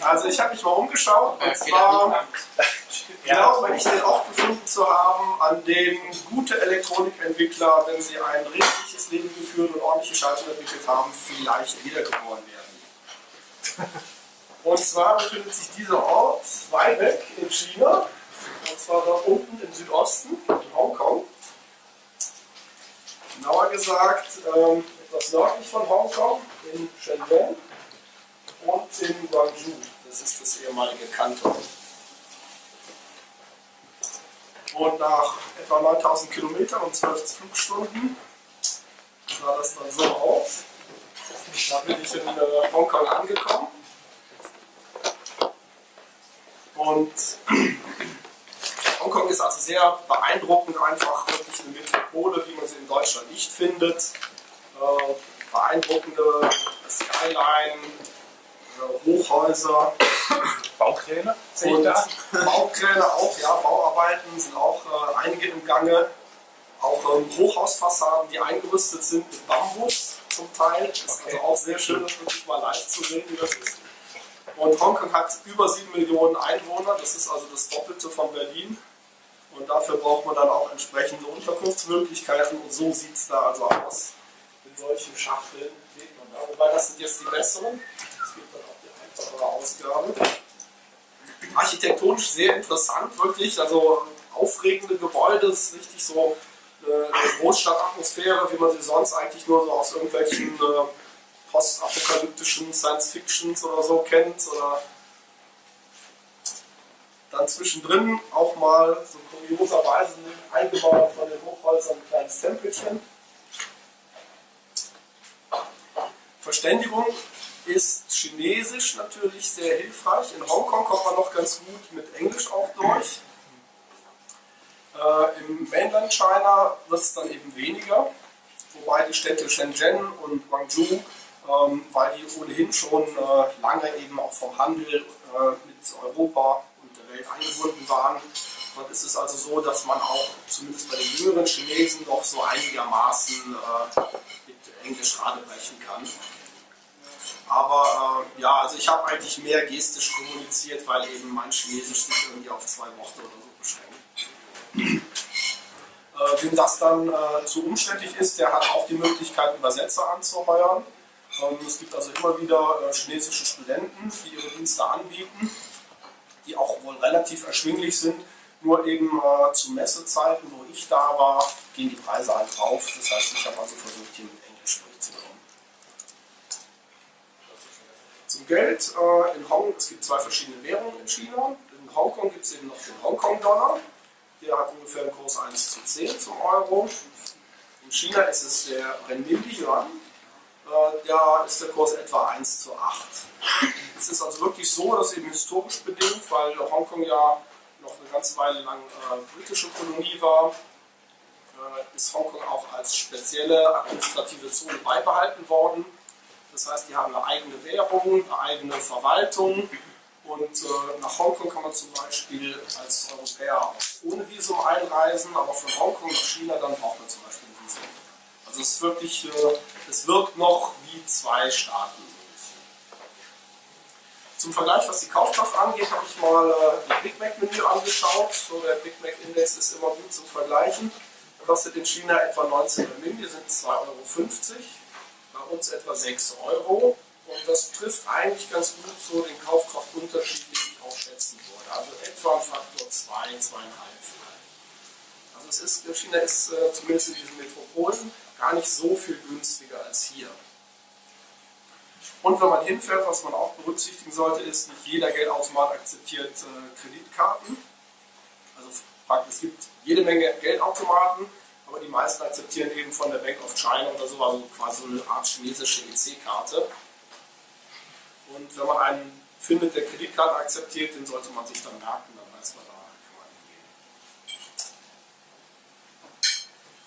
Also ich habe mich mal umgeschaut und zwar glaube ich den Ort gefunden zu haben, an dem gute Elektronikentwickler, wenn sie ein richtiges Leben geführt und ordentliche Schaltung entwickelt haben, vielleicht wiedergeboren werden. Und zwar befindet sich dieser Ort weit weg in China, und zwar da unten im Südosten, in Hongkong. Genauer gesagt ähm, etwas nördlich von Hongkong, in Shenzhen und in Guangzhou. Das ist das ehemalige Kanton. Und nach etwa 9000 Kilometern und 12 Flugstunden sah das dann so aus. Da bin ich in äh, Hongkong angekommen. Und Hongkong ist also sehr beeindruckend, einfach wirklich eine Metropole, wie man sie in Deutschland nicht findet. Äh, beeindruckende Skyline, Hochhäuser. Baukräne? Und Baukräne auch, ja, Bauarbeiten sind auch äh, einige im Gange. Auch ähm, Hochhausfassaden, die eingerüstet sind mit Bambus zum Teil. Das ist Okay. also auch sehr schön, das wirklich mal live zu sehen, wie das ist. Und Hongkong hat über 7 Millionen Einwohner, das ist also das Doppelte von Berlin. Und dafür braucht man dann auch entsprechende Unterkunftsmöglichkeiten und so sieht es da also aus. In solchen Schachteln sieht man da. Wobei das sind jetzt die besseren. Einfachere Ausgabe. Architektonisch sehr interessant, wirklich. Also aufregende Gebäude, das ist richtig so äh, eine Großstadtatmosphäre, wie man sie sonst eigentlich nur so aus irgendwelchen äh, postapokalyptischen Science-Fictions oder so kennt. Oder dann zwischendrin auch mal so kurioserweise eingebaut von den Hochhäusern ein kleines Tempelchen. Verständigung ist Chinesisch natürlich sehr hilfreich. In Hongkong kommt man noch ganz gut mit Englisch auch durch. Äh, Im Mainland China wird es dann eben weniger, wobei die Städte Shenzhen und Guangzhou, ähm, weil die ohnehin schon äh, lange eben auch vom Handel äh, mit Europa und der Welt eingebunden waren, dort ist es also so, dass man auch zumindest bei den jüngeren Chinesen doch so einigermaßen äh, mit Englisch radebrechen kann. Aber äh, ja, also ich habe eigentlich mehr gestisch kommuniziert, weil eben mein Chinesisch sich irgendwie auf zwei Worte oder so beschränkt. Äh, wem das dann äh, zu umständlich ist, der hat auch die Möglichkeit, Übersetzer anzuheuern. Ähm, es gibt also immer wieder äh, chinesische Studenten, die ihre Dienste anbieten, die auch wohl relativ erschwinglich sind. Nur eben äh, zu Messezeiten, wo ich da war, gehen die Preise halt drauf. Das heißt, ich habe also versucht, hier mit Englisch durchzukommen. Geld äh, in Hongkong, es gibt zwei verschiedene Währungen in China. In Hongkong gibt es eben noch den Hongkong-Dollar. Der hat ungefähr einen Kurs 1 zu 10 zum Euro. In China ist es der Renminbi-Yuan. Äh, da ist der Kurs etwa 1 zu 8. Es ist also wirklich so, dass eben historisch bedingt, weil Hongkong ja noch eine ganze Weile lang äh, britische Kolonie war, äh, ist Hongkong auch als spezielle administrative Zone beibehalten worden. Das heißt, die haben eine eigene Währung, eine eigene Verwaltung und äh, nach Hongkong kann man zum Beispiel als Europäer ohne Visum einreisen, aber von Hongkong nach China dann braucht man zum Beispiel ein Visum. Also es ist wirklich, äh, es wirkt noch wie zwei Staaten. Zum Vergleich, was die Kaufkraft angeht, habe ich mal äh, das Big Mac Menü angeschaut. So der Big Mac Index ist immer gut zum Vergleichen. Kostet in China etwa 19 Renminbi, sind 2,50 Euro. Bei uns etwa 6 Euro. Und das trifft eigentlich ganz gut so den Kaufkraftunterschied, den ich auch schätzen würde. Also etwa ein Faktor 2, 2,5 vielleicht. Also es ist, China ist äh, zumindest in diesen Metropolen gar nicht so viel günstiger als hier. Und wenn man hinfährt, was man auch berücksichtigen sollte, ist, nicht jeder Geldautomat akzeptiert äh, Kreditkarten. Also es gibt jede Menge Geldautomaten, aber die meisten akzeptieren eben von der Bank of China oder so, also quasi so eine Art chinesische EC-Karte. Und wenn man einen findet, der Kreditkarte akzeptiert, den sollte man sich dann merken, dann weiß man, da kann man hingehen.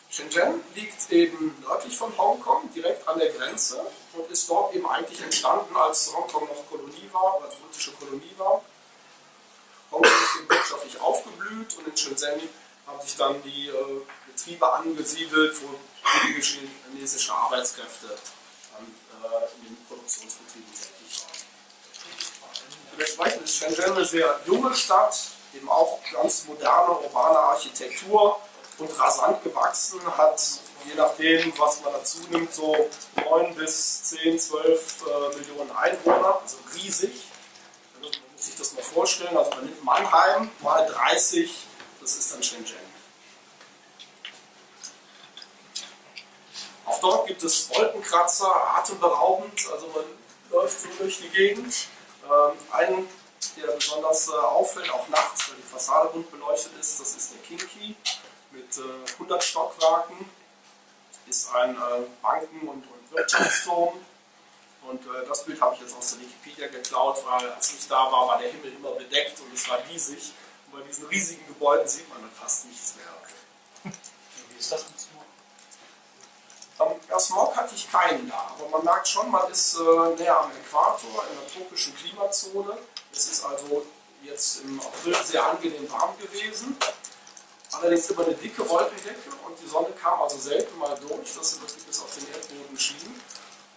Shenzhen liegt eben nördlich von Hongkong, direkt an der Grenze und ist dort eben eigentlich entstanden, als Hongkong noch Kolonie war oder britische Kolonie war. Hongkong ist eben wirtschaftlich aufgeblüht und in Shenzhen haben sich dann die äh, Betriebe angesiedelt, wo billige chinesische Arbeitskräfte dann, äh, in den Produktionsbetrieben tätig waren. ist Shenzhen eine sehr junge Stadt, eben auch ganz moderne urbane Architektur und rasant gewachsen, hat je nachdem, was man dazu nimmt, so 9 bis 10, 12 äh, Millionen Einwohner, also riesig. Also man muss sich das mal vorstellen, also man nimmt Mannheim mal 30, das ist dann Shenzhen. Auch dort gibt es Wolkenkratzer, atemberaubend, also man läuft so durch die Gegend. Ähm, ein, der besonders äh, auffällt, auch nachts, weil die Fassade bunt beleuchtet ist, das ist der Kinky mit äh, 100 Stockwerken, ist ein äh, Banken- und, und Wirtschaftsturm. Und äh, das Bild habe ich jetzt aus der Wikipedia geklaut, weil als ich da war, war der Himmel immer bedeckt und es war riesig. Und bei diesen riesigen Gebäuden sieht man dann fast nichts mehr. Wie ist das mit Ja, Smog hatte ich keinen da, aber man merkt schon, man ist äh, näher am Äquator, in der tropischen Klimazone. Es ist also jetzt im April sehr angenehm warm gewesen. Allerdings immer eine dicke Wolkendecke und die Sonne kam also selten mal durch, dass sie wirklich bis auf den Erdboden schien.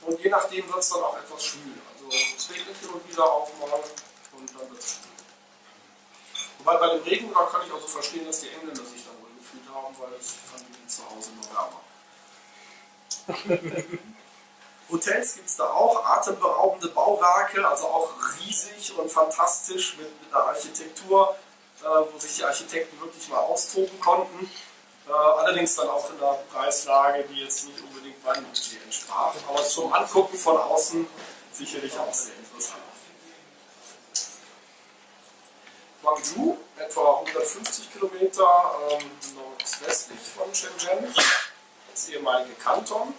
Und je nachdem wird es dann auch etwas schwül. Also es regnet hin und wieder auch mal und dann wird es schwül. Wobei bei dem Regen, da kann ich also verstehen, dass die Engländer sich da wohl gefühlt haben, weil das fanden die zu Hause nur wärmer. Hotels gibt es da auch, atemberaubende Bauwerke, also auch riesig und fantastisch mit, mit einer Architektur, äh, wo sich die Architekten wirklich mal austoben konnten. Äh, allerdings dann auch in einer Preislage, die jetzt nicht unbedingt meinem Budget entsprach, aber zum Angucken von außen sicherlich auch sehr interessant. Guangzhou, etwa 150 Kilometer ähm, nordwestlich von Shenzhen, das ehemalige Kanton,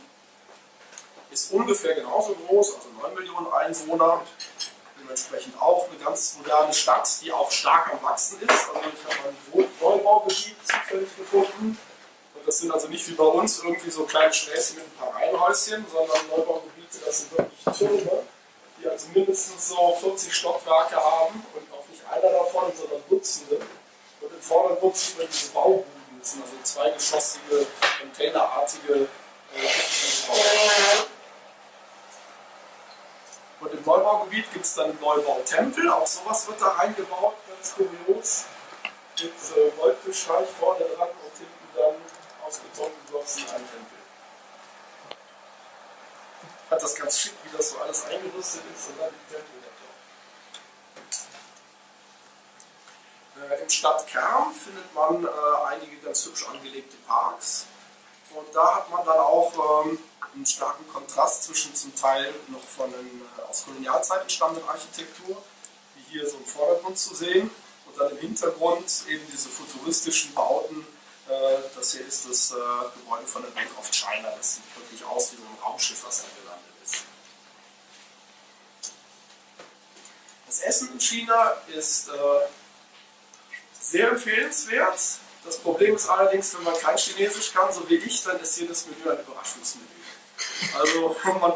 ist ungefähr genauso groß, also 9 Millionen Einwohner, dementsprechend auch eine ganz moderne Stadt, die auch stark am Wachsen ist. Also ich habe ein Neubaugebiet zufällig gefunden. Und das sind also nicht wie bei uns irgendwie so kleine Schläßchen mit ein paar Reihenhäuschen, sondern Neubaugebiete, das sind wirklich Türme, die also mindestens so 40 Stockwerke haben und auch nicht einer davon, sondern Dutzende. Und im Vordergrund sieht man diese Baubuden, sind also zweigeschossige, containerartige äh. Und im Neubaugebiet gibt es dann einen Neubautempel, auch sowas wird da reingebaut, ganz kurios. Mit äh, Goldfischteich vorne dran und hinten dann aus Beton gegossen ein Tempel. Hat das ganz schick, wie das so alles eingerüstet ist und dann die Tempel davor. Äh, Im Stadtkern findet man äh, einige ganz hübsch angelegte Parks. Und da hat man dann auch ähm, einen starken Kontrast zwischen zum Teil noch von den, äh, aus Kolonialzeiten stammenden Architektur, wie hier so im Vordergrund zu sehen, und dann im Hintergrund eben diese futuristischen Bauten. Äh, das hier ist das äh, Gebäude von der Bank of China. Das sieht wirklich aus wie so ein Raumschiff, was da gelandet ist. Das Essen in China ist äh, sehr empfehlenswert. Das Problem ist allerdings, wenn man kein Chinesisch kann, so wie ich, dann ist jedes Menü ein Überraschungsmenü. Also man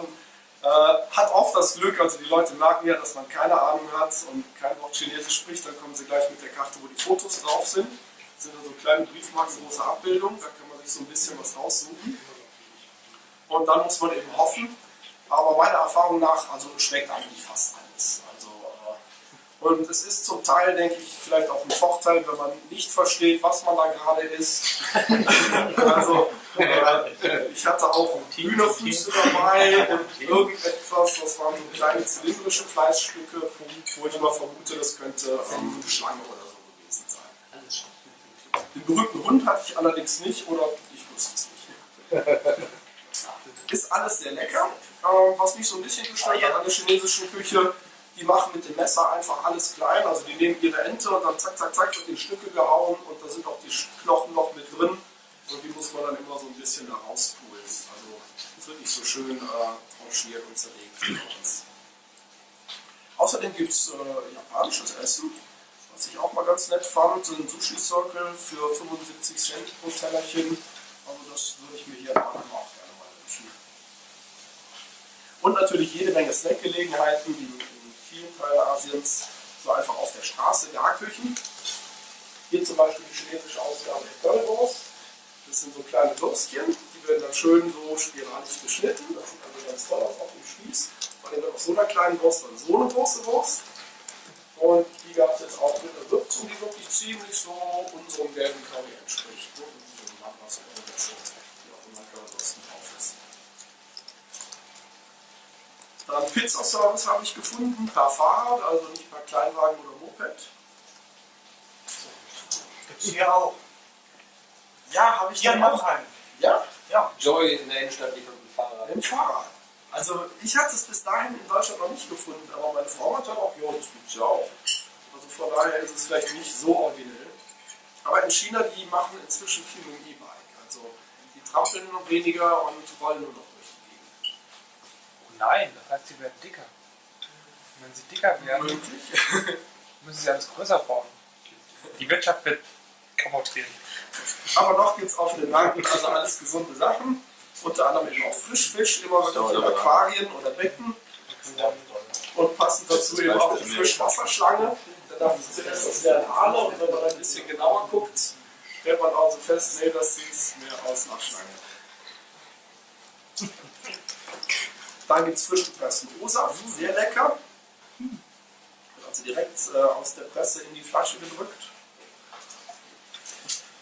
äh, hat oft das Glück, also die Leute merken ja, dass man keine Ahnung hat und kein Wort Chinesisch spricht, dann kommen sie gleich mit der Karte, wo die Fotos drauf sind. Das sind also kleine Briefmarken, große Abbildungen, da kann man sich so ein bisschen was raussuchen. Und dann muss man eben hoffen, aber meiner Erfahrung nach, also schmeckt eigentlich fast alles. Äh, und es ist zum Teil, denke ich, vielleicht auch ein Vorteil, wenn man nicht versteht, was man da gerade isst. also, äh, ich hatte auch Hühnerfüße dabei und irgendetwas, das waren so kleine zylindrische Fleischstücke, wo ich immer vermute, das könnte ähm, Schlange oder so gewesen sein. Den berühmten Hund hatte ich allerdings nicht oder ich wusste es nicht. Ist alles sehr lecker. Ähm, was mich so ein bisschen gestört hat an der chinesischen Küche, die machen mit dem Messer einfach alles klein. Also die nehmen ihre Ente und dann zack, zack, zack wird in Stücke gehauen und da sind auch die Knochen noch mit drin. Und die muss man dann immer so ein bisschen da rauspulen. Also es wird nicht so schön äh, tranchiert und zerlegt. Außerdem gibt es äh, japanisches Essen, was ich auch mal ganz nett fand. Ein Sushi-Circle für 75 Cent pro Tellerchen. Also das würde ich mir hier auch gerne mal wünschen. Und natürlich jede Menge Snackgelegenheiten, wie Teilen Asiens, so einfach auf der Straße, Garküchen. Hier zum Beispiel die chinesische Ausgabe der Currywurst. Das sind so kleine Würstchen, die werden dann schön so spiralig geschnitten. Das sieht also ganz toll aus auf dem Spieß. Und dann auf so einer kleinen Wurst dann so eine große Wurst. Und die gab es jetzt auch mit einer Würzung, die wirklich ziemlich so unserem gelben Curry entspricht. Und so ein Landwasser oder so, wie auch immer Currywursten drauf ist. Dann Pizzaservice habe ich gefunden, per Fahrrad, also nicht per Kleinwagen oder Moped. Gibt es hier auch. Ja, habe ich Hier in. Mannheim. Ja, Ja. Joy in der Innenstadt liefert mit dem Fahrrad. mit dem Fahrrad. Also ich hatte es bis dahin in Deutschland noch nicht gefunden, aber meine Frau hat dann auch, ja, das gibt es ja auch. Also von daher ist es vielleicht nicht so originell. Aber in China, die machen inzwischen viel mit dem E-Bike. Also die trampeln nur noch weniger und rollen nur noch durch die Gegend. Oh nein, das heißt, sie werden dicker. Und wenn sie dicker werden, Möglich. müssen sie alles größer bauen. Die Wirtschaft wird kaputt gehen. Aber noch gibt es auf den Märkten also alles gesunde Sachen. Unter anderem eben auch Frischfisch, immer wirklich in Aquarien oder Becken. Und passend dazu eben auch die Frischwasserschlange. Da dachte ich zuerst, das wären Aale. Und wenn man ein bisschen genauer guckt, stellt man also fest, nee, das sieht mehr aus nach Schlange. Dann gibt es frisch gepressten O-Saft, sehr lecker. Wird Also direkt äh, aus der Presse in die Flasche gedrückt.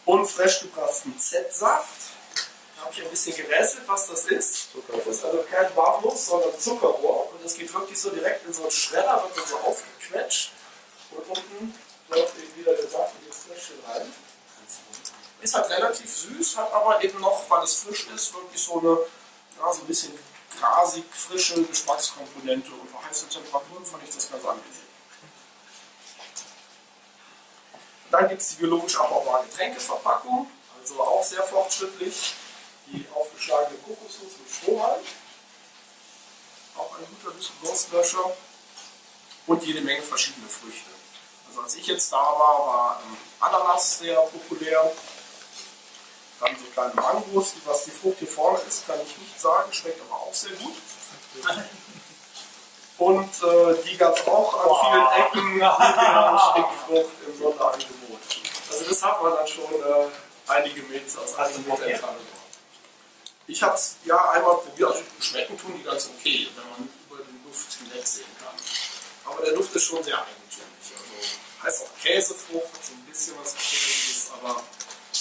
Und frisch gepressten Z-Saft. Da habe ich ein bisschen gerätselt, was das ist. Das ist also kein Bartnuss, sondern Zuckerrohr. Und das geht wirklich so direkt in so einen Schredder, wird dann so aufgequetscht. Und unten läuft eben wieder der Saft in die Fläschchen rein. Ist halt relativ süß, hat aber eben noch, weil es frisch ist, wirklich so eine, ja, so ein bisschen grasig, frische Geschmackskomponente. Und bei heißen Temperaturen fand ich das ganz angenehm. Dann gibt es die biologisch abbaubare Getränkeverpackung, also auch sehr fortschrittlich. Die aufgeschlagene Kokosnuss mit Strohhalm, auch ein guter Durstlöscher. Und jede Menge verschiedene Früchte. Also als ich jetzt da war, war ähm, Ananas sehr populär. Dann so kleine Mangos, was die Frucht hier vorne ist, kann ich nicht sagen, schmeckt aber auch sehr gut. Und äh, die gab es auch an vielen Ecken, die Stinkfrucht im Sonderangebot. Also das hat man dann schon äh, einige Meter aus Meter Entfernung. Ich habe es ja einmal probiert, also schmecken tun die ganz okay, wenn man über den Duft hinwegsehen kann. Aber der Duft ist schon sehr eigentümlich. Also heißt auch Käsefrucht, hat so ein bisschen was Käsiges, aber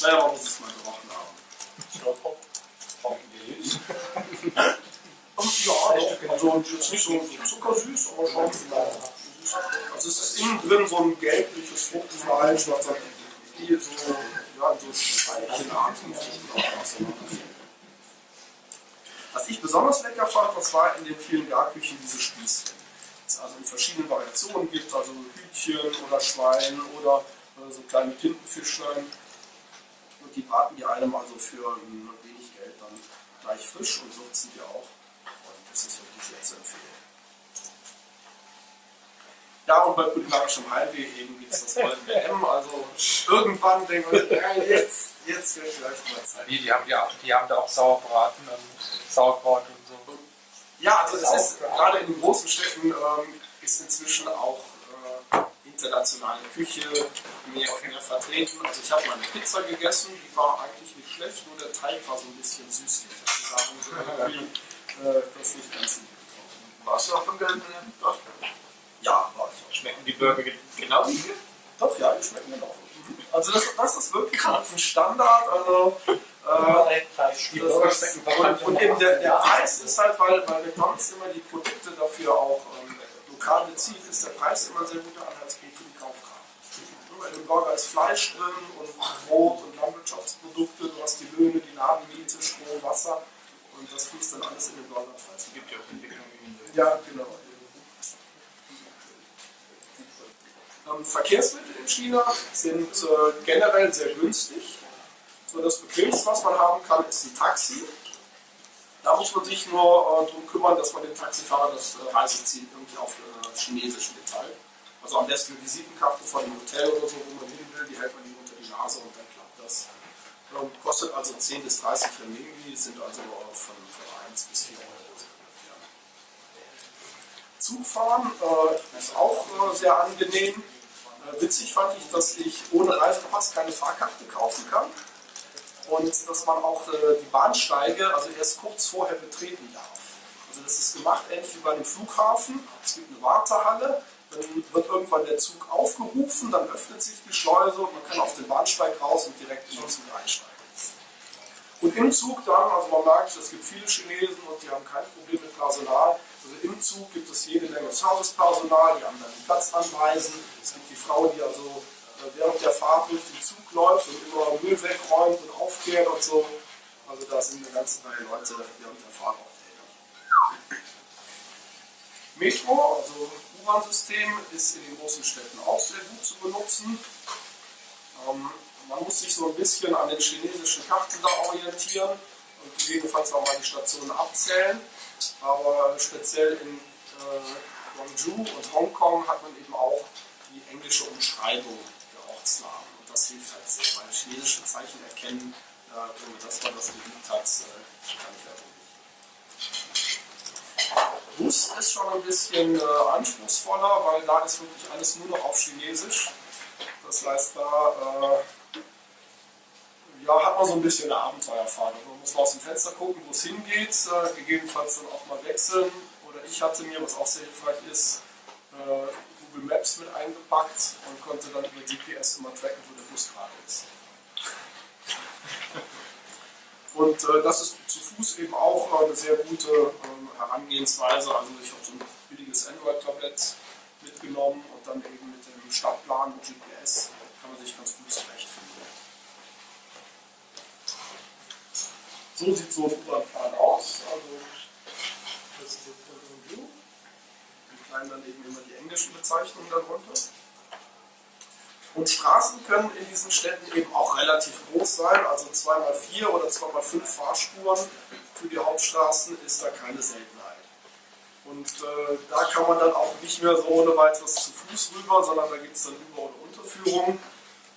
naja, man muss es mal gerochen haben. Und ja, doch, also jetzt nicht so, zuckersüß, aber schon. Also es ist innen drin so ein gelbliches Fruchtfleisch, was dann hier so, ja, so Streichenarten Was ich besonders lecker fand, das war in den vielen Garküchen diese Spieße. Es also in verschiedenen Variationen gibt, also Hühnchen oder Schwein oder äh, so kleine Tintenfischlein. Die braten die einem also für wenig Geld dann gleich frisch und würzen die auch. Und das ist wirklich sehr zu empfehlen. Ja, und bei kulinarischem Heimweh eben gibt es das goldene M. Also irgendwann denken wir, ja, jetzt, jetzt wird vielleicht mal Zeit. Die, die, haben, ja, die haben da auch Sauerbraten und Sauerkraut und so. Ja, also es ist gerade in den großen Städten ähm, ist inzwischen auch internationale Küche mehr und mehr vertreten. Also ich habe mal eine Pizza gegessen, die war eigentlich nicht schlecht, nur der Teig war so ein bisschen süßlich. Also da haben sie irgendwie äh, das nicht ganz hinbekommen. Warst du auch beim gelben Dort? Ja, war ich auch. Schmecken die Burger ge- genau wie hier? Doch, ja, die schmecken genau. Also das, das ist wirklich ein Standard. Also, äh, Die Das Burger ist, schmecken und, und eben der, der Preis ist halt, weil, weil McDonalds immer die Produkte dafür auch ähm, lokal bezieht, ist der Preis immer ein sehr guter Anhaltspunkt für die Kaufkraft. Nur Bei dem Burger ist Fleisch drin und Brot und Landwirtschaftsprodukte, du hast die Löhne, die Ladenmiete, Strom, Wasser und das fließt dann alles in den Burgerpreis. gibt ja auch Entwicklungen in Ja, genau. Ähm, Verkehrsmittel in China sind äh, generell sehr günstig. So das Bequemste, was man haben kann, ist ein Taxi. Da muss man sich nur äh, darum kümmern, dass man dem Taxifahrer das äh, Reiseziel irgendwie auf äh, Chinesisch mitteilt. Also am besten eine Visitenkarte von einem Hotel oder so, wo man hin will, die hält man ihm unter die Nase und dann klappt das. Ähm, kostet also 10 bis 30 Renminbi, sind also von, von 1 bis 4 Euro. ungefähr. Zugfahren äh, ist auch äh, sehr angenehm. Äh, witzig fand ich, dass ich ohne Reisepass keine Fahrkarte kaufen kann und dass man auch äh, die Bahnsteige also erst kurz vorher betreten darf. Also das ist gemacht ähnlich wie bei einem Flughafen. Es gibt eine Wartehalle. Dann wird irgendwann der Zug aufgerufen, dann öffnet sich die Schleuse und man kann auf den Bahnsteig raus und direkt in den Zug einsteigen. Und im Zug dann, also man merkt, es gibt viele Chinesen und die haben kein Problem mit Personal. Also im Zug gibt es jede Menge Servicepersonal, die haben dann den Platz anweisen. Es gibt die Frau, die also äh, während der Fahrt durch den Zug läuft und immer Müll wegräumt und aufkehrt und so. Also da sind eine ganze Reihe Leute während der Fahrt auch tätig. Metro, also U-Bahn-System, ist in den großen Städten auch sehr gut zu benutzen. Ähm, man muss sich so ein bisschen an den chinesischen Karten da orientieren und gegebenenfalls auch mal die Stationen abzählen. Aber speziell in äh, Guangzhou und Hongkong hat man eben auch die englische Umschreibung der Ortsnamen. Und das hilft halt sehr, weil chinesische Zeichen erkennen, äh, dass man das geübt hat, äh, kann ich nicht. Bus ist schon ein bisschen äh, anspruchsvoller, weil da ist wirklich alles nur noch auf Chinesisch. Das heißt, da äh, ja, hat man so ein bisschen eine Abenteuerfahrt. Man muss mal aus dem Fenster gucken, wo es hingeht, äh, gegebenenfalls dann auch mal wechseln. Oder ich hatte mir, was auch sehr hilfreich ist, äh, Google Maps mit eingepackt und konnte dann über GPS immer tracken, wo der Bus gerade ist. Und äh, das ist zu Fuß eben auch eine sehr gute Herangehensweise. Also ich habe so ein billiges Android-Tablet mitgenommen und dann eben mit dem Stadtplan und GPS kann man sich ganz gut zurechtfinden. So sieht so ein U-Bahn-Plan aus. Also das ist jetzt ein View. Im Kleinen dann eben immer die englischen Bezeichnungen darunter. Und Straßen können in diesen Städten eben auch relativ groß sein, also 2x4 oder 2x5 Fahrspuren für die Hauptstraßen ist da keine Seltenheit. Und äh, da kann man dann auch nicht mehr so ohne weiteres zu Fuß rüber, sondern da gibt es dann Über- oder Unterführung.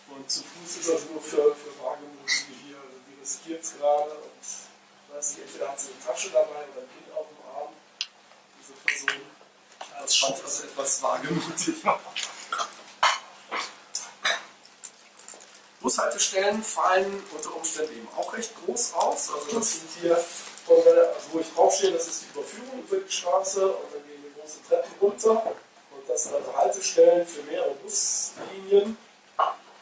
Und zu Fuß ist das nur für, für Wagemutige hier, die riskiert es gerade. Und weiß nicht, entweder hat sie eine Tasche dabei oder ein Kind auf dem Arm, diese Person. Das ich also etwas wagemutig. Bushaltestellen fallen unter Umständen eben auch recht groß aus. Also das sind hier, von also wo ich draufstehe, das ist die Überführung über die Straße und dann gehen die großen Treppen runter. Und das sind also Haltestellen für mehrere Buslinien.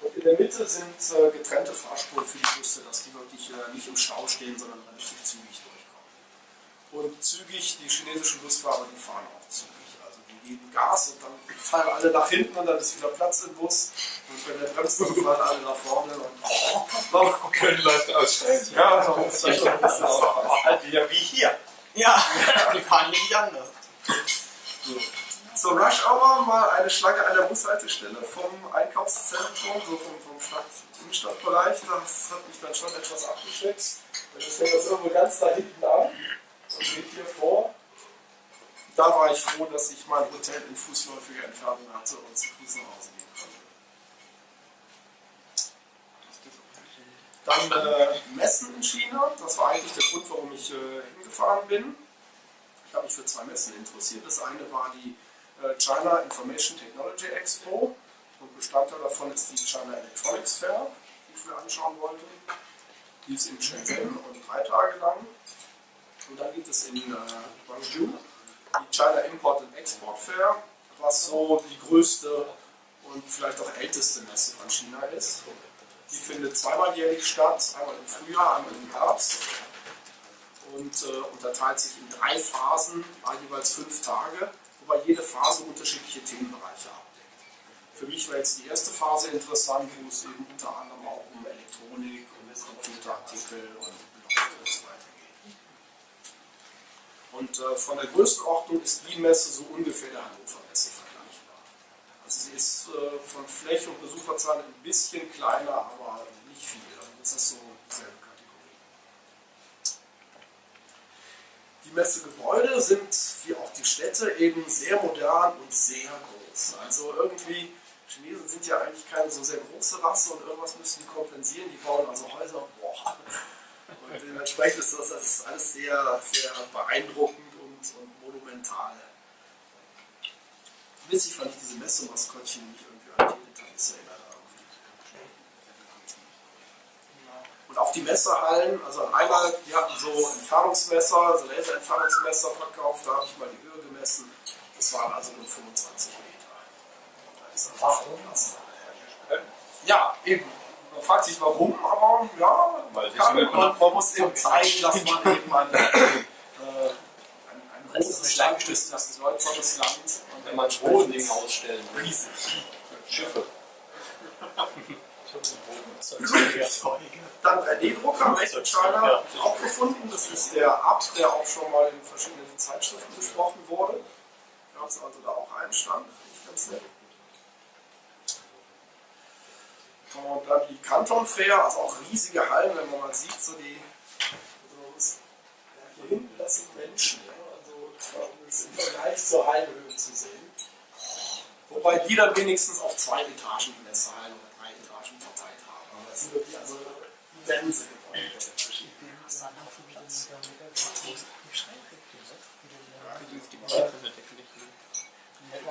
Und in der Mitte sind äh, getrennte Fahrspuren für die Busse, dass die wirklich äh, nicht im Stau stehen, sondern relativ zügig durchkommen. Und zügig, die chinesischen Busfahrer, die fahren auch zügig. Geben Gas und dann fallen alle nach hinten und dann ist wieder Platz im Bus. Und wenn der bremst, dann fallen alle nach vorne. Und oh, Können Leute aussteigen. ja, da muss man schon ein bisschen aufpassen. Halt wieder wie hier. Ja, die fahren hier nicht anders. Zur Rush Hour mal eine Schlange an der Bushaltestelle vom Einkaufszentrum, so vom, vom Stadt, Innenstadtbereich. Das hat mich dann schon etwas abgeschreckt. Dann fängt das irgendwo ganz da hinten an und geht hier vor. Da war ich froh, dass ich mein Hotel in fußläufiger Entfernung hatte und zu Fuß nach Hause gehen konnte. Dann äh, Messen in China. Das war eigentlich der Grund, warum ich äh, hingefahren bin. Ich habe mich für zwei Messen interessiert. Das eine war die äh, China Information Technology Expo und Bestandteil davon ist die China Electronics Fair, die ich mir anschauen wollte. Die ist in Shenzhen und drei Tage lang. Und dann gibt es in äh, Guangzhou die China Import and Export Fair, was so die größte und vielleicht auch älteste Messe von China ist. Die findet zweimal jährlich statt, einmal im Frühjahr, einmal im Herbst und äh, unterteilt sich in drei Phasen, jeweils fünf Tage, wobei jede Phase unterschiedliche Themenbereiche abdeckt. Für mich war jetzt die erste Phase interessant, wo es eben unter anderem auch um Elektronik und Computerartikel und Blockchain und so weiter geht. Und äh, von der Größenordnung ist die Messe so ungefähr der Hannover Messe vergleichbar. Also sie ist äh, von Fläche und Besucherzahlen ein bisschen kleiner, aber nicht viel. Also das ist so dieselbe Kategorie. Die Messegebäude sind, wie auch die Städte, eben sehr modern und sehr groß. Also irgendwie, Chinesen sind ja eigentlich keine so sehr große Rasse und irgendwas müssen die kompensieren. Die bauen also Häuser, boah. Und dementsprechend ist das, das ist alles sehr, sehr beeindruckend und, und monumental. Witzig fand ich diese Messemaskottchen, die mich irgendwie an die erinnert haben. Und auch die Messerhallen, also einmal, die hatten so Entfernungsmesser, so Laserentfernungsmesser verkauft, da habe ich mal die Höhe gemessen. Das waren also nur 25 Meter. ist einfach klasse. Ja, eben. Man fragt sich warum, aber ja, Weil kann, es man, man muss eben zeigen, dass man eben ein, äh, ein, ein großes Land ist, das ist ein bedeutsames Land. Und Wenn man Bodending ausstellen will. riesig. Schiffe. Dann 3D-Drucker, Made auch gefunden. Das ist der Ab, der auch schon mal in verschiedenen Zeitschriften besprochen wurde. Gab es also da auch einen Stand. Ganz nett. Und dann die Canton Fair, also auch riesige Hallen, wenn man mal sieht, so die. Das, ja, hier hinten, das sind Menschen. Ja, also das ist im Vergleich zur Hallenhöhe zu sehen. Wobei die dann wenigstens auf zwei Etagen in der Saal oder drei Etagen verteilt haben. Aber das sind wirklich also immense Gebäude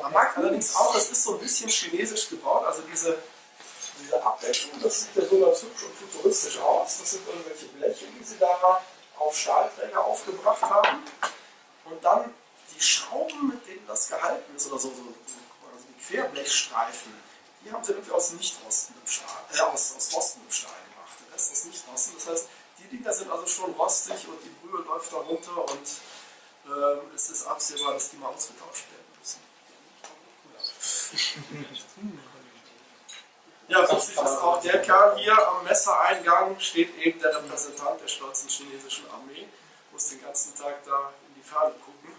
Man mag allerdings auch, das ist so ein bisschen chinesisch gebaut, also diese, diese Abdeckung, das sieht ja so ganz hübsch und futuristisch aus. Das sind irgendwelche Bleche, die sie da auf Stahlträger aufgebracht haben. Und dann die Schrauben, mit denen das gehalten ist, oder so, so, so also die Querblechstreifen, die haben sie irgendwie aus nicht rostendem Stahl, äh, aus, aus rostendem Stahl gemacht. Der Rest ist nicht rosten. Das heißt, die Dinger sind also schon rostig und die Brühe läuft da runter und ähm, es ist absehbar, dass die mal ausgetauscht werden müssen. Ja, witzig ist auch der Kerl hier am Messereingang steht eben der Repräsentant der stolzen chinesischen Armee, muss den ganzen Tag da in die Ferne gucken.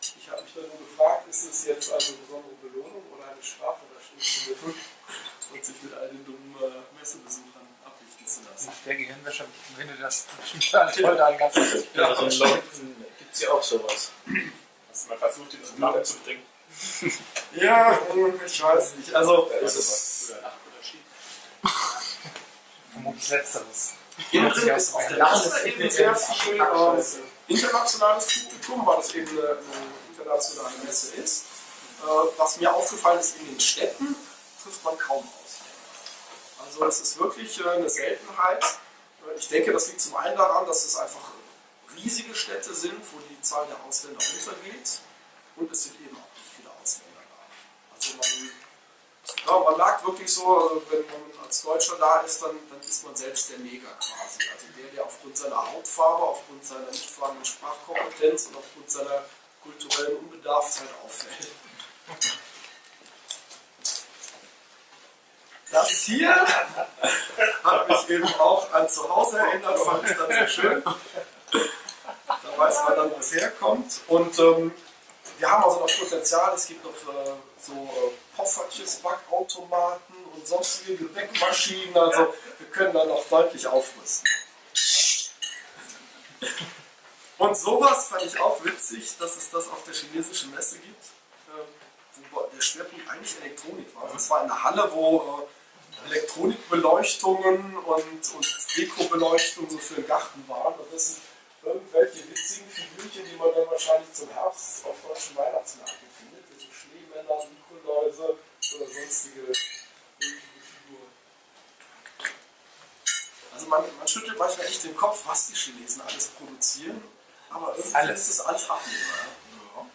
Ich habe mich dann nur gefragt, ist es jetzt eine besondere Belohnung oder eine Strafe, da stehen zu und sich mit all den dummen äh, Messebesuchern ablichten zu lassen. Nach der Gehirnwäsche finde das total toll da ganz Ja, also in Leuten gibt es ja auch sowas. Hast du mal versucht, ihn zum Lachen zu bringen? Ja, hm, ich weiß nicht. Also, ist es früher Nacht oder Ski? Vermutlich Letzteres. Drin ist auf der Messe eben sehr viel ähm, internationales Publikum, weil es eben eine, eine internationale Messe ist. Äh, was mir aufgefallen ist, in den Städten trifft man kaum Ausländer. Also es ist wirklich äh, eine Seltenheit. Äh, Ich denke, das liegt zum einen daran, dass es einfach riesige Städte sind, wo die Zahl der Ausländer runtergeht. Und es sind eben auch nicht viele Ausländer da. Also man ja, man merkt wirklich so, wenn man als Deutscher da ist, dann, dann ist man selbst der Neger quasi. Also der, der aufgrund seiner Hautfarbe, aufgrund seiner nicht vorhandenen Sprachkompetenz und aufgrund seiner kulturellen Unbedarftheit auffällt. Das hier hat mich eben auch an zu Hause erinnert, fand ich dann sehr schön. Da weiß man dann, wo es herkommt. Und ähm, wir haben also noch Potenzial. Es gibt noch äh, so äh, Poffertjes, Backautomaten und sonstige Gebäckmaschinen. Also wir können da noch deutlich aufrüsten. Und sowas fand ich auch witzig, dass es das auf der chinesischen Messe gibt. Ähm, wo der Schwerpunkt eigentlich Elektronik war. Also es war eine Halle, wo äh, Elektronikbeleuchtungen und, und Dekobeleuchtungen so für den Garten waren. Und das sind irgendwelche witzigen Figürchen, die man dann wahrscheinlich zum Herbst auf deutschen Weihnachtsmärkten findet. Diese Schneemänner, Nikoläuse oder sonstige Figuren. Also man, man schüttelt manchmal echt den Kopf, was die Chinesen alles produzieren. Aber irgendwie Alles. ist es alles abnehmbar. Ja.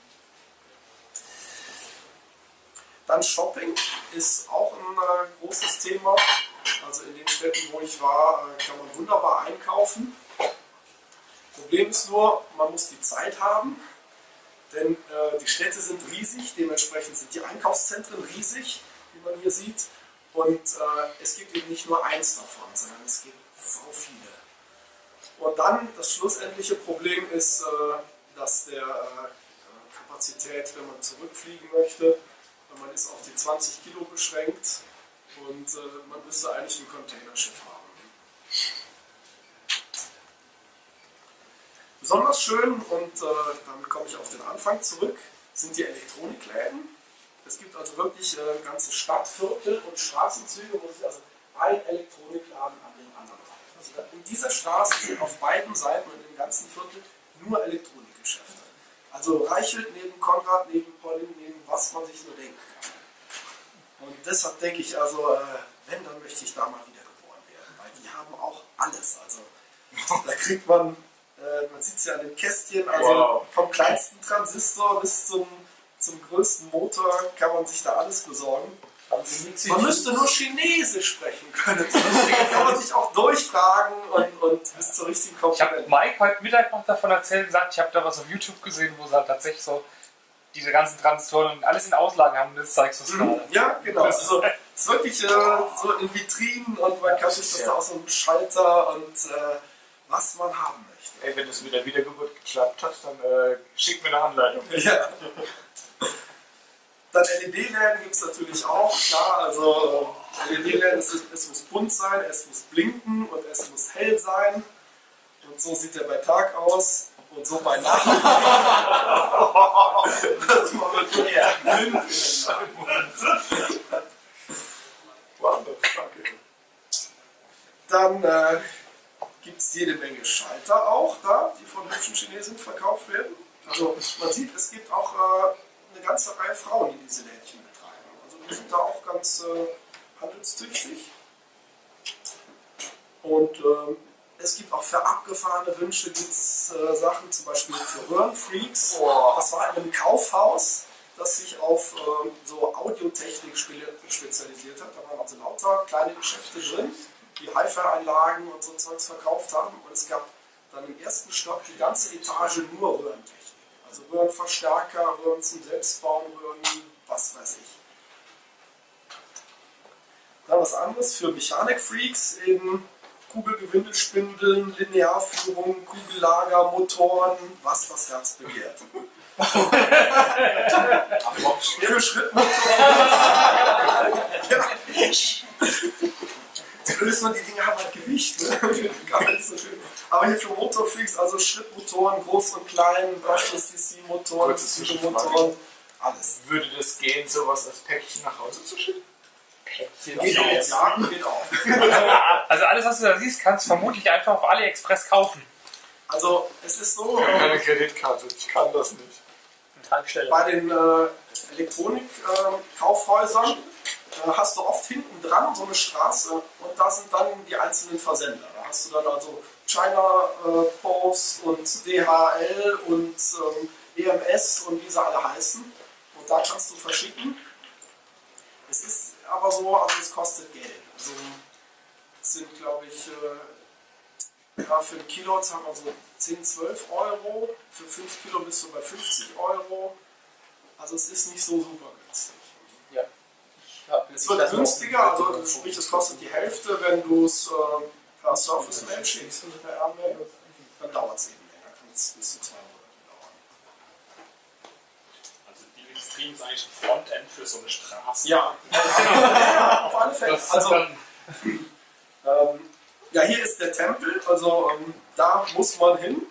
Dann Shopping ist auch ein äh, großes Thema. Also in den Städten, wo ich war, äh, kann man wunderbar einkaufen. Problem ist nur, man muss die Zeit haben, denn äh, die Städte sind riesig, dementsprechend sind die Einkaufszentren riesig, wie man hier sieht. Und äh, es gibt eben nicht nur eins davon, sondern es gibt so viele. Und dann das schlussendliche Problem ist, äh, dass der äh, Kapazität, wenn man zurückfliegen möchte, man ist auf die 20 Kilo beschränkt und äh, man müsste eigentlich ein Containerschiff haben. Besonders schön, und äh, damit komme ich auf den Anfang zurück, sind die Elektronikläden. Es gibt also wirklich äh, ganze Stadtviertel und Straßenzüge, wo sich also ein Elektronikladen an den anderen reicht. Also in dieser Straße sind auf beiden Seiten und im ganzen Viertel nur Elektronikgeschäfte. Also Reichelt neben Konrad, neben Pauline, neben was man sich nur denken kann. Und deshalb denke ich also, äh, wenn, dann möchte ich da mal wieder geboren werden, weil die haben auch alles. Also da kriegt man, äh, man sieht es ja an den Kästchen, also Wow. vom kleinsten Transistor bis zum, zum größten Motor kann man sich da alles besorgen. Man müsste nur Chinesisch sprechen können. Dann kann man sich auch durchfragen und, und bis zur richtigen Ich habe. Mike heute Mittag noch davon erzählt und gesagt, ich habe da was auf YouTube gesehen, wo sie halt tatsächlich so diese ganzen Transistoren und alles in Auslage haben. Das zeigst du es Mhm. gerade. Ja, genau. Es ist, so, es ist wirklich äh, so in Vitrinen und man kann sich das da aus so einem Schalter und äh, was man haben möchte. Ey, wenn das mit der Wiedergeburt geklappt hat, dann äh, schick mir eine Anleitung. Ja. Dann LED-Läden gibt es natürlich auch, klar. Also äh, LED-Läden, es, muss bunt sein, es muss blinken und es muss hell sein. Und so sieht der bei Tag aus und so bei Nacht. das war wirklich blind in der Nacht. What the fuck? Dann äh, gibt es jede Menge Schalter auch da, die von hübschen Chinesen verkauft werden. Also man sieht, es gibt auch äh, eine ganze Reihe Frauen, die diese Lädchen betreiben. Also die sind da auch ganz äh, handelstüchtig. Und ähm, es gibt auch für abgefahrene Wünsche gibt's, äh, Sachen, zum Beispiel für Röhrenfreaks. Das war in einem Kaufhaus, das sich auf ähm, so Audiotechnik spe spezialisiert hat. Da waren also lauter kleine Geschäfte drin, die Hi-Fi-Einlagen und so Zeugs verkauft haben. Und es gab dann im ersten Stock die ganze Etage nur Röhrentechnik. Also Röhrenverstärker, Röhren zum Selbstbauen, Röhren, was weiß ich. Dann was anderes für Mechanikfreaks, eben Kugelgewindelspindeln, Linearführung, Kugellager, Motoren, was das Herz begehrt. Für Schrittmotoren. ja. Zumindest nur die Dinge haben halt Gewicht. Ne? So. Aber hier für Motorfreaks, also Schrittmotoren, groß und klein, Brushless DC-Motoren, Kurze Zwischenfrage. Motoren, alles. Würde das gehen, sowas als Päckchen nach Hause zu schicken? Geht auch, ja, geht auch. Also alles, was du da siehst, kannst du vermutlich einfach auf AliExpress kaufen. Also es ist so, Ich habe ähm, keine Kreditkarte, ich kann das nicht. Tankstelle. bei den äh, Elektronik-Kaufhäusern äh, hast du oft hinten dran so eine Straße und da sind dann die einzelnen Versender. Da hast du dann also China äh, Post und DHL und ähm, EMS und wie sie alle heißen. Und da kannst du verschicken. Es ist aber so, also es kostet Geld. Also es sind, glaube ich, äh, ja, für ein Kilo zahlt man so 10, 12 Euro. Für 5 Kilo bist du bei 50 Euro. Also es ist nicht so super günstig. Es wird günstiger, also sprich es kostet die Hälfte, wenn du es äh, per Surface Mail schickst, also per Airmail, dann dauert es eben länger, kann es bis zu zwei Monate dauern. Also die Extreme ist eigentlich ein Frontend für so eine Straße. Ja, ja auf alle Fälle. Also, ähm, ja, hier ist der Tempel, also ähm, da muss man hin.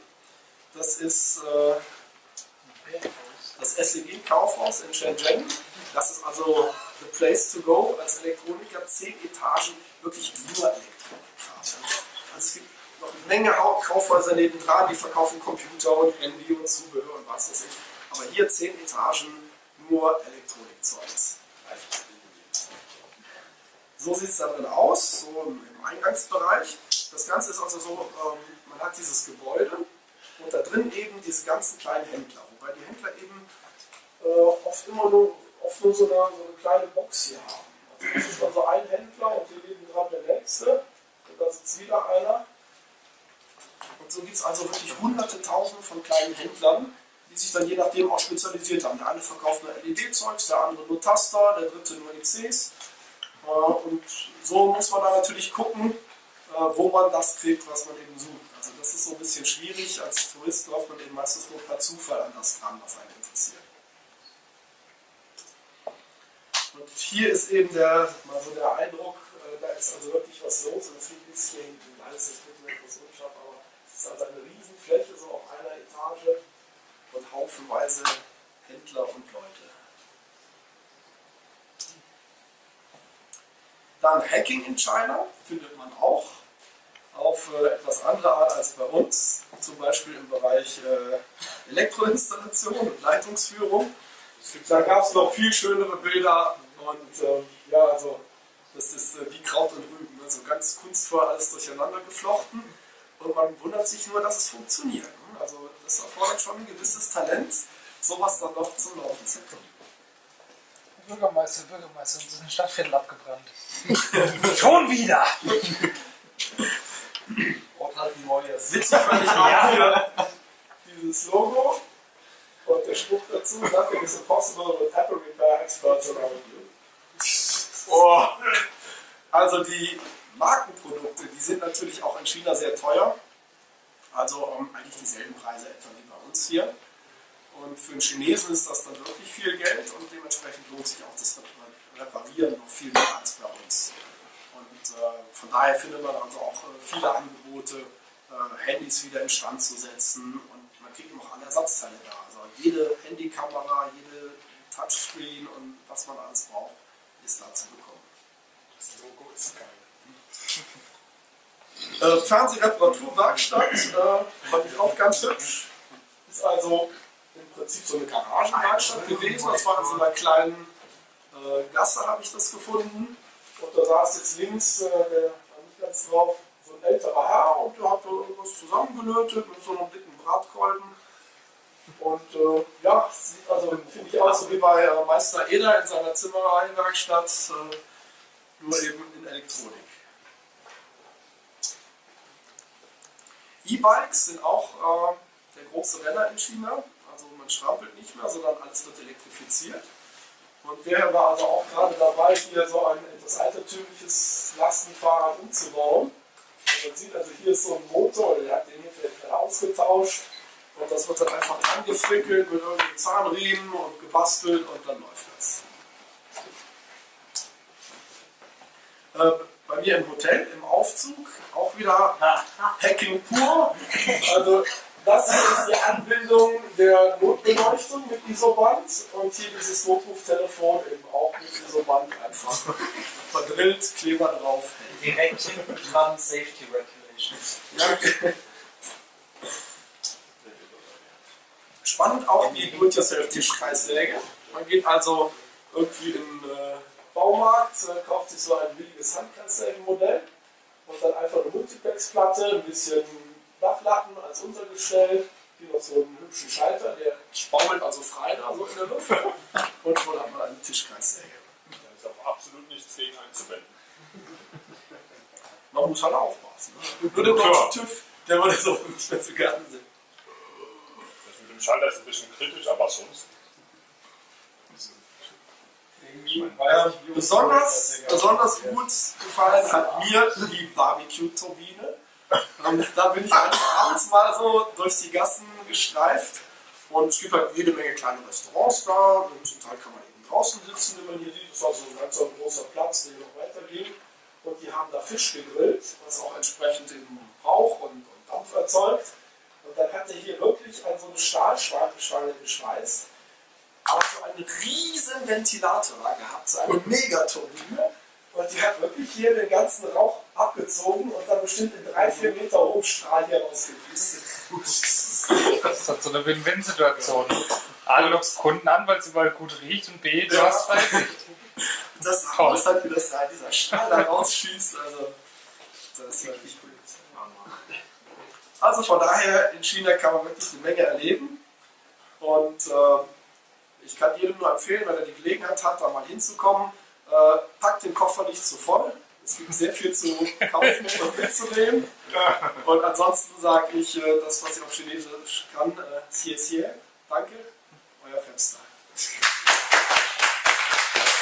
Das ist äh, das SEG-Kaufhaus in Shenzhen. Das ist also the place to go als Elektroniker. Zehn Etagen, wirklich nur Elektronikkram. Also es gibt noch eine Menge Kaufhäuser nebendran, die verkaufen Computer und Handy und Zubehör und was weiß ich. Aber hier zehn Etagen nur Elektronikzeugs. So sieht es da drin aus, so im im Eingangsbereich. Das Ganze ist also so, ähm, man hat dieses Gebäude und da drin eben diese ganzen kleinen Händler. Wobei die Händler eben äh, oft immer nur, oft nur so, eine, so eine kleine Box hier haben. Also das ist dann so ein Händler und hier neben dran der nächste und da sitzt wieder einer. Und so gibt es also wirklich hunderte, tausende von kleinen Händlern, die sich dann je nachdem auch spezialisiert haben. Der eine verkauft nur LED-Zeugs, der andere nur Taster, der dritte nur ICs. Äh, Und so muss man da natürlich gucken, äh, wo man das kriegt, was man eben sucht. Also das ist so ein bisschen schwierig. Als Tourist läuft man eben meistens nur per Zufall an das dran, was einen interessiert. Und hier ist eben der, mal so der Eindruck, äh, da ist also wirklich was los. Und es sieht ein bisschen, alles ist mit etwas unscharf, aber es ist also eine Riesenfläche, so auf einer Etage und haufenweise Händler und Leute. Dann Hacking in China findet man auch auf äh, etwas andere Art als bei uns, zum Beispiel im Bereich äh, Elektroinstallation und Leitungsführung. Da gab es noch viel schönere Bilder und ähm, ja, also das ist äh, wie Kraut und Rüben, also ganz kunstvoll alles durcheinander geflochten und man wundert sich nur, dass es funktioniert. ne? Also das erfordert schon ein gewisses Talent, sowas dann noch zum Laufen zu kriegen. Bürgermeister, Bürgermeister, uns ist ein Stadtviertel abgebrannt. Schon wieder! Ort halt ein neues. Witzig fand ich auch hier dieses Logo und der Spruch dazu, nothing is impossible with Apple Repair Experts around you. Oh. Also die Markenprodukte, die sind natürlich auch in China sehr teuer. Also ähm, eigentlich dieselben Preise etwa wie bei uns hier. Und für einen Chinesen ist das dann wirklich viel Geld und dementsprechend lohnt sich auch das Reparieren noch viel mehr als bei uns. Und äh, von daher findet man also auch äh, viele Angebote, äh, Handys wieder instand zu setzen und man kriegt auch alle Ersatzteile da. Also jede Handykamera, jede Touchscreen und was man alles braucht, ist da zu bekommen. Das Logo ist geil. Äh, Fernsehreparaturwerkstatt äh, fand ich auch ganz hübsch. Ist also im Prinzip so eine Garagenwerkstatt gewesen. Das war in so einer kleinen äh, Gasse, habe ich das gefunden. Und da saß jetzt links, äh, der war nicht ganz drauf, so ein älterer Herr und der hat da irgendwas zusammengelötet mit so einem dicken Bratkolben. Und äh, ja, sieht also, finde ich auch so wie bei äh, Meister Eder in seiner Zimmereiwerkstatt, äh, nur eben in Elektronik. E-Bikes sind auch äh, der große Renner in China. Also man strampelt nicht mehr, sondern alles wird elektrifiziert. Und der war also auch gerade dabei, hier so ein etwas altertümliches Lastenfahrrad umzubauen. Man sieht also, hier ist so ein Motor, der hat den hier vielleicht ausgetauscht. Und das wird dann einfach angefrickelt mit irgendwelchen Zahnriemen und gebastelt und dann läuft das. Äh, bei mir im Hotel, im Aufzug, auch wieder Hacking pur. Also das hier ist die Anbindung der Notbeleuchtung mit Isoband und hier dieses Notruftelefon eben auch mit Isoband einfach verdrillt, Kleber drauf. Direkt hinten dran Safety Regulations. Ja. Spannend auch die Do-it-yourself-Tischkreissäge. Man geht also irgendwie in den äh, Baumarkt, äh, kauft sich so ein billiges Handkreissägenmodell und dann einfach eine Multiplex-Platte, ein bisschen Dachlatten als Untergestell, hier noch so einen hübschen Schalter, der baumelt also frei da so in der Luft und schon hat man eine Tischkreissäge. Da ist auch absolut nichts gegen einzuwenden. Man muss halt aufpassen. Ne? Nur der deutsche TÜV, der würde so so gerne sehen. Schalter ist ein bisschen kritisch, aber sonst. Besonders, besonders gut gefallen hat mir die Barbecue-Turbine. Ähm, da bin ich Abends mal so durch die Gassen gestreift und es gibt halt jede Menge kleine Restaurants da und zum Teil kann man eben draußen sitzen, wie man hier sieht. Das ist also ein ganz so ein großer Platz, der noch weitergeht. Und die haben da Fisch gegrillt, was auch entsprechend eben Rauch und, und Dampf erzeugt. Und dann hat er hier wirklich an so eine Stahlschwange geschweißt aber so einen riesen Ventilator gehabt, so eine Megaturbine. Und die hat wirklich hier den ganzen Rauch abgezogen und dann bestimmt in drei, vier Meter hohen Strahl hier rausgepustet. Das ist halt so eine Win-Win-Situation. A, du lockst Kunden an, weil es überall gut riecht und B, du Ja. hast Freisicht. Das. Haus hat, wie das da dieser Strahl da rausschießt. Also, das ist wirklich gut. Also von daher, in China kann man wirklich eine Menge erleben. Und äh, ich kann jedem nur empfehlen, wenn er die Gelegenheit hat, da mal hinzukommen, äh, packt den Koffer nicht zu voll. Es gibt sehr viel zu kaufen und mitzunehmen. Und ansonsten sage ich äh, das, was ich auf Chinesisch kann, äh, Xie Xie, danke, euer Fenster.